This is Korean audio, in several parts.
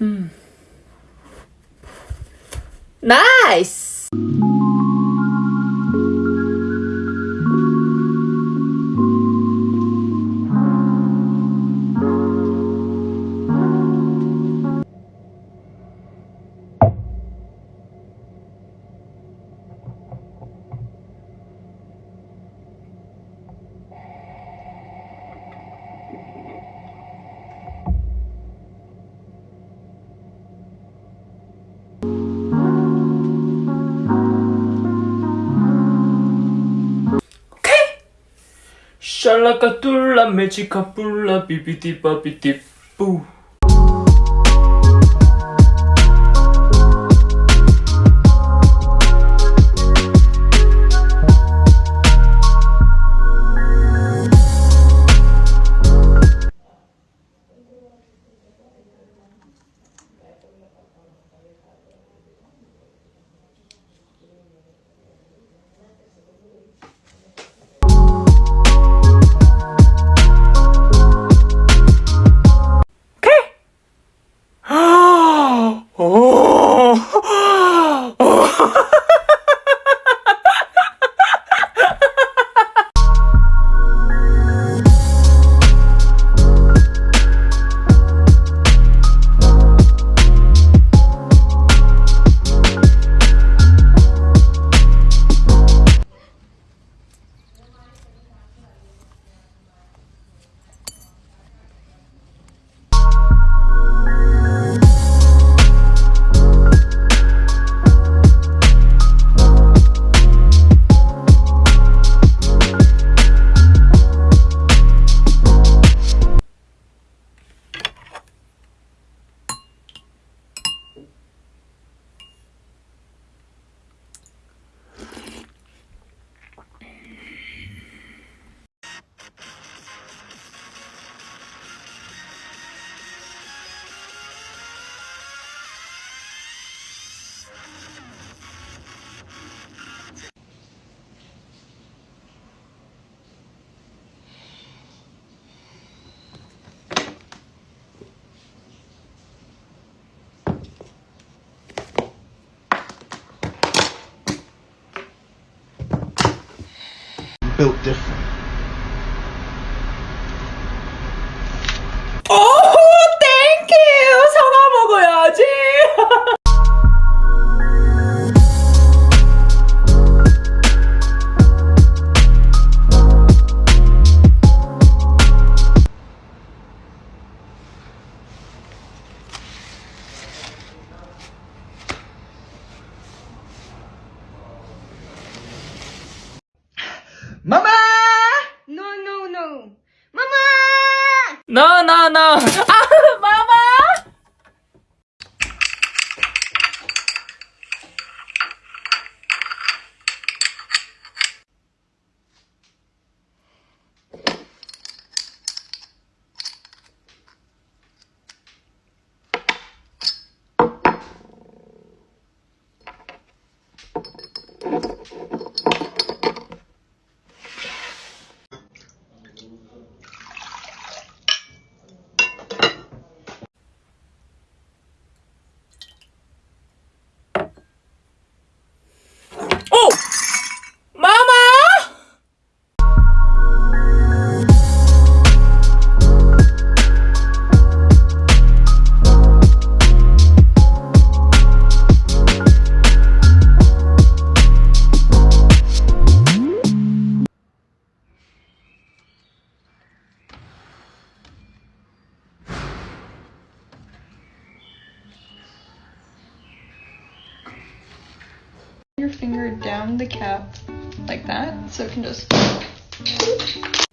Hmm. Nice! 샬라카 툴라 메치카 뿔라 비비디바비디 뿌 built different. Mama! 나나나 아 the cap like that so it can just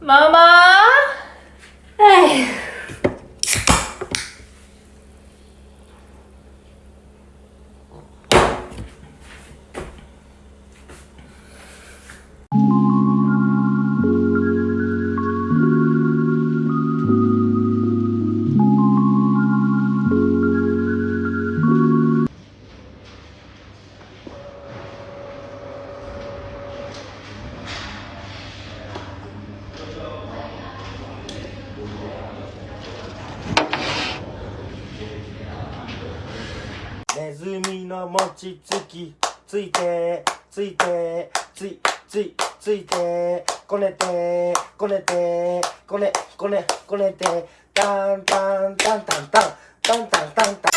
마마 에휴.「 きついてついてついついついてこねてこねてこねこねこねてタンタンタンタンタンタンタンタン。タン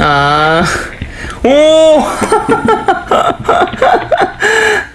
아, 오!